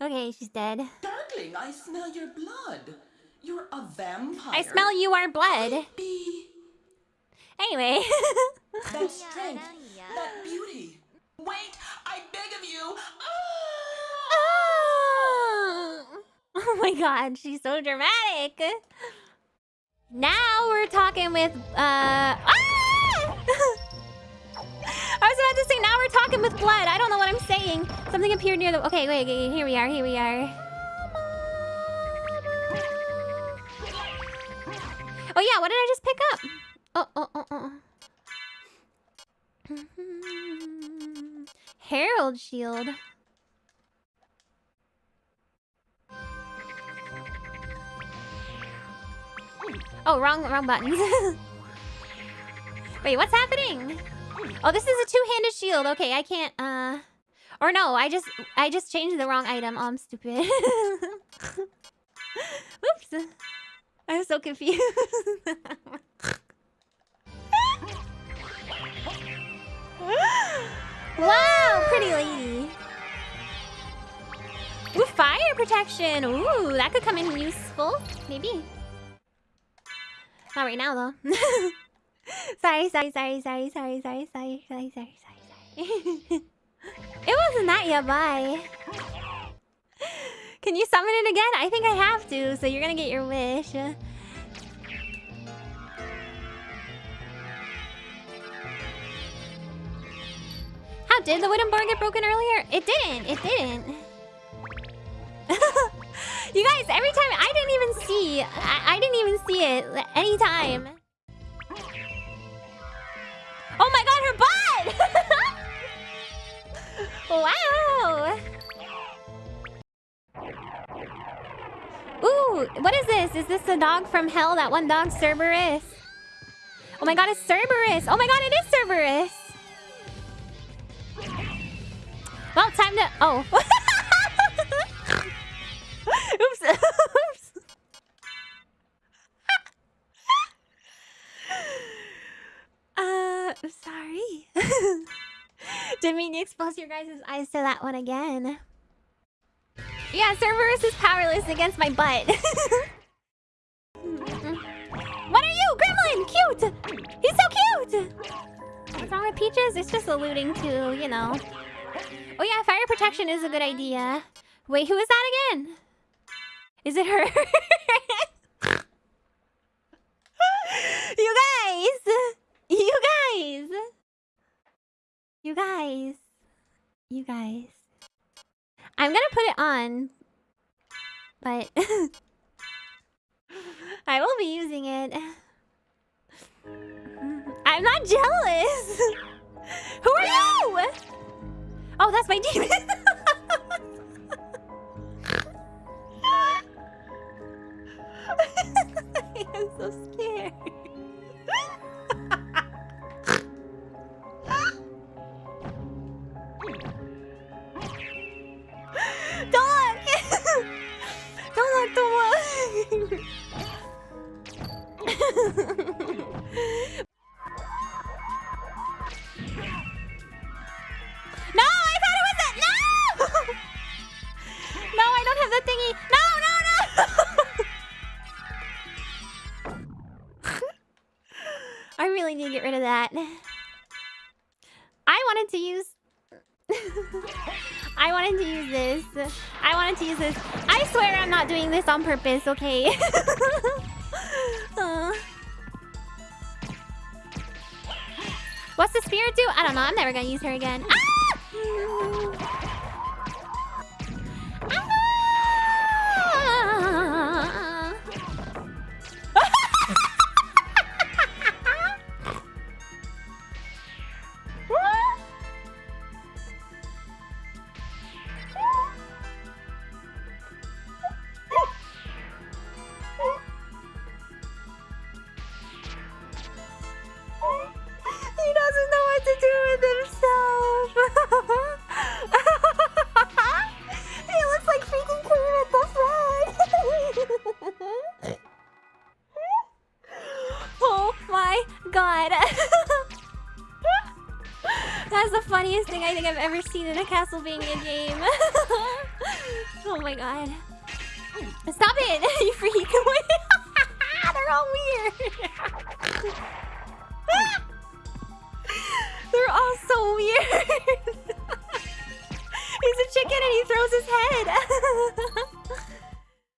Okay, she's dead. Darkling, I smell your blood. You're a vampire. I smell you are blood. Be Anyway. that strength, that beauty. Wait, I beg of you. Ah! oh! oh my god, she's so dramatic. Now we're talking with uh ah! I was about to say now we're talking with blood. I don't know what I'm saying. Something appeared near the Okay, wait, wait, here we are. Here we are. Oh yeah, what did I just pick up? Oh, oh, oh, oh. oh. Herald shield. Oh, wrong, wrong buttons. Wait, what's happening? Oh, this is a two-handed shield. Okay, I can't, uh... Or no, I just, I just changed the wrong item. Oh, I'm stupid. Oops. I'm so confused. wow, pretty lady. Ooh, fire protection. Ooh, that could come in useful. Maybe. Not right now, though. sorry, sorry, sorry, sorry, sorry, sorry, sorry, sorry, sorry, sorry. it wasn't that yet, bye. Can you summon it again? I think I have to, so you're gonna get your wish. How did the wooden board get broken earlier? It didn't. It didn't. you guys, every time I didn't even see. I, I didn't even see it any time. Oh my god, her butt! wow. Ooh, what is this? Is this the dog from hell? That one dog, Cerberus? Oh my god, it's Cerberus! Oh my god, it is Cerberus! Well, time to... Oh. Oops. sorry. Didn't mean to expose your guys' eyes to that one again. Yeah, Cerberus is powerless against my butt. what are you, Gremlin? Cute! He's so cute! What's wrong with Peaches? It's just alluding to, you know, Oh yeah, fire protection is a good idea. Wait, who is that again? Is it her? you guys! You guys! You guys. You guys. I'm gonna put it on. But... I will be using it. I'm not jealous! Who are you? Oh, that's my demon! I'm so scared. No, I thought it was that. No! no, I don't have the thingy. No, no, no! I really need to get rid of that. I wanted to use... I wanted to use this. I wanted to use this. I swear I'm not doing this on purpose, okay? uh. What's the spirit do? I don't know. I'm never gonna use her again. Ah! God. That's the funniest thing I think I've ever seen in a Castlevania game. oh my god. Stop it, you freak. They're all weird. They're all so weird. He's a chicken and he throws his head.